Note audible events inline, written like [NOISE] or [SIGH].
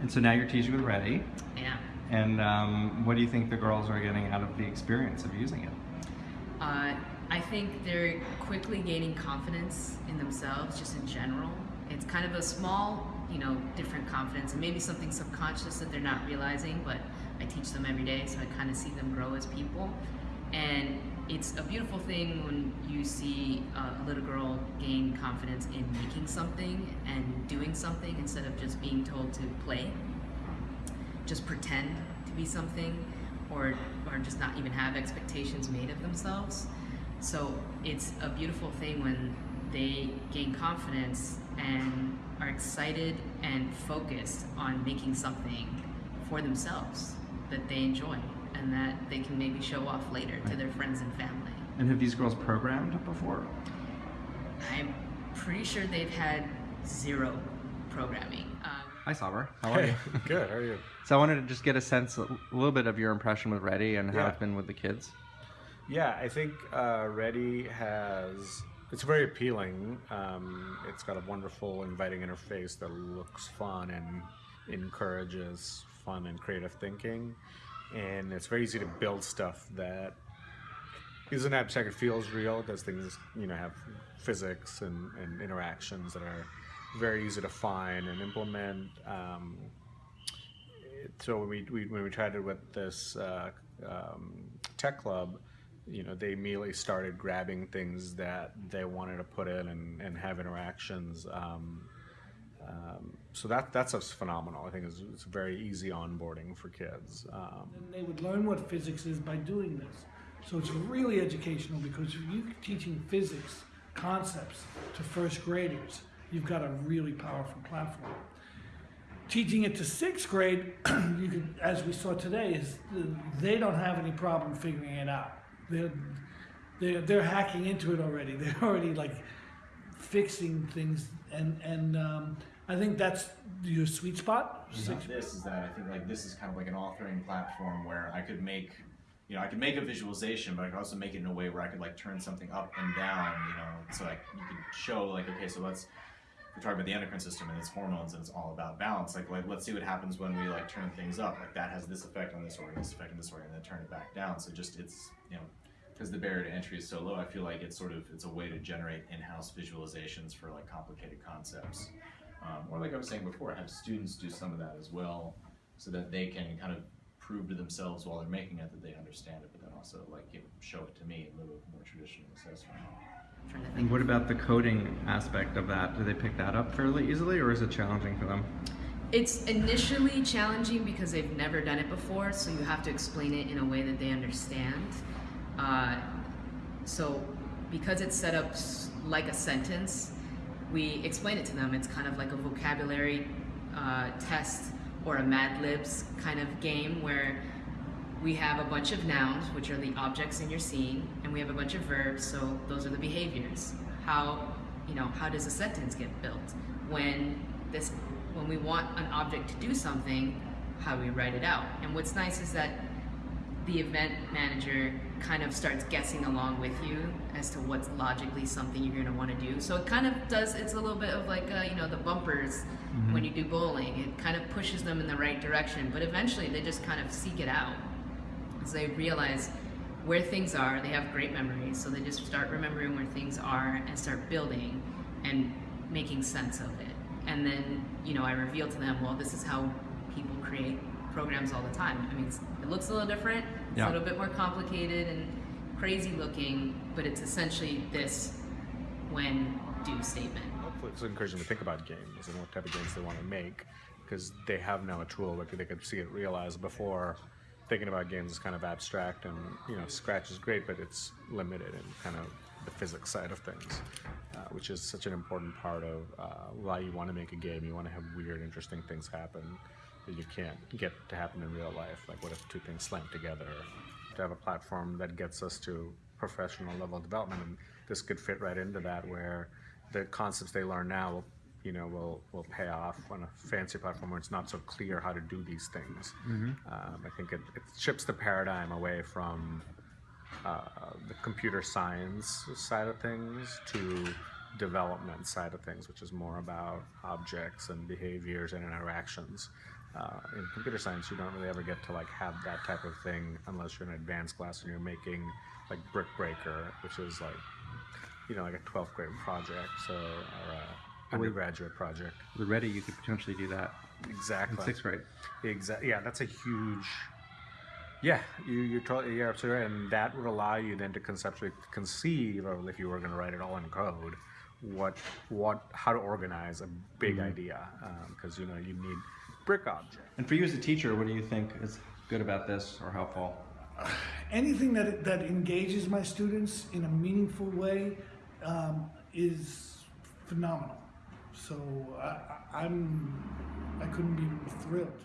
And so now you're teaching with Ready. Yeah. And um, what do you think the girls are getting out of the experience of using it? Uh, I think they're quickly gaining confidence in themselves, just in general. It's kind of a small, you know, different confidence, and maybe something subconscious that they're not realizing. But I teach them every day, so I kind of see them grow as people. And it's a beautiful thing when you see a little girl gain confidence in making something and doing something instead of just being told to play. Just pretend to be something or, or just not even have expectations made of themselves. So it's a beautiful thing when they gain confidence and are excited and focused on making something for themselves that they enjoy and that they can maybe show off later to their friends and family. And have these girls programmed before? I'm pretty sure they've had zero programming. Um, Hi, Saber. How are you? [LAUGHS] Good. How are you? [LAUGHS] So I wanted to just get a sense, a little bit of your impression with Ready and how Yeah. it's been with the kids. Yeah, I think uh, Ready has. It's very appealing. Um, it's got a wonderful, inviting interface that looks fun and encourages fun and creative thinking. And it's very easy to build stuff that isn't abstract. It feels real because things, you know, have physics and, and interactions that are very easy to find and implement. Um, so when we, we when we tried it with this uh, um, tech club, you know, they immediately started grabbing things that they wanted to put in and, and have interactions. Um, um, so that that's just phenomenal. I think it's, it's very easy onboarding for kids. Um, And they would learn what physics is by doing this. So it's really educational because you're teaching physics concepts to first graders, you've got a really powerful platform. Teaching it to sixth grade, [CLEARS THROAT] you could, as we saw today, is they don't have any problem figuring it out. They're, they're, they're hacking into it already. [LAUGHS] They're already like fixing things, and and um, I think that's your sweet spot. Sixth this is that I think like this is kind of like an authoring platform where I could make, you know, I could make a visualization, but I could also make it in a way where I could like turn something up and down, you know, so like you could show like okay, so let's we're talking about the endocrine system and its hormones and it's all about balance. Like, like let's see what happens when we like turn things up. Like that has this effect on this organ, this effect on this organ, and then turn it back down. So just it's you know because the barrier to entry is so low, I feel like it's sort of it's a way to generate in-house visualizations for like complicated concepts. Um, or like I was saying before, have students do some of that as well, so that they can kind of prove to themselves while they're making it that they understand it, but then also like you know, show it to me in lieu of more traditional assessment. trying to think And what about the coding aspect of that? Do they pick that up fairly easily, or is it challenging for them? It's initially challenging because they've never done it before, so you have to explain it in a way that they understand. Uh, so, because it's set up like a sentence, we explain it to them. It's kind of like a vocabulary uh, test or a Mad Libs kind of game where we have a bunch of nouns, which are the objects in your scene, and we have a bunch of verbs, so those are the behaviors. How, you know, how does a sentence get built? When this, when we want an object to do something, how do we write it out? And what's nice is that the event manager kind of starts guessing along with you as to what's logically something you're going to want to do. So it kind of does. It's a little bit of like uh, you know the bumpers when you do bowling. It kind of pushes them in the right direction, but eventually they just kind of seek it out as they realize where things are. They have great memories, so they just start remembering where things are and start building and making sense of it. And then you know I reveal to them, well, this is how people create programs all the time. I mean, it looks a little different. It's Yeah. a little bit more complicated and crazy looking, but it's essentially this when do statement. hopefully it's encouraging them to think about games and what type of games they want to make because they have now a tool where they could see it realized before thinking about games is kind of abstract and you know scratch is great but it's limited in kind of the physics side of things uh, which is such an important part of uh, why you want to make a game you want to have weird interesting things happen that you can't get to happen in real life? Like what if two things slam together? To have a platform that gets us to professional level development and this could fit right into that where the concepts they learn now you know will will pay off on a fancy platform where it's not so clear how to do these things. Um, i think it, it shifts the paradigm away from uh, the computer science side of things to development side of things, which is more about objects and behaviors and interactions. Uh, in computer science, you don't really ever get to like have that type of thing unless you're in an advanced class and you're making like Brick Breaker, which is like, you know, like a 12th grade project, so or a undergraduate project. With Ready, you could potentially do that Exactly. in sixth grade. Exactly. Yeah, that's a huge. Yeah, you you're totally you're absolutely right, and that would allow you then to conceptually conceive of if you were going to write it all in code, what what how to organize a big idea because you know you need brick object. And for you as a teacher, what do you think is good about this or helpful? anything that that engages my students in a meaningful way um, is phenomenal. So I, I- I'm I couldn't be more thrilled.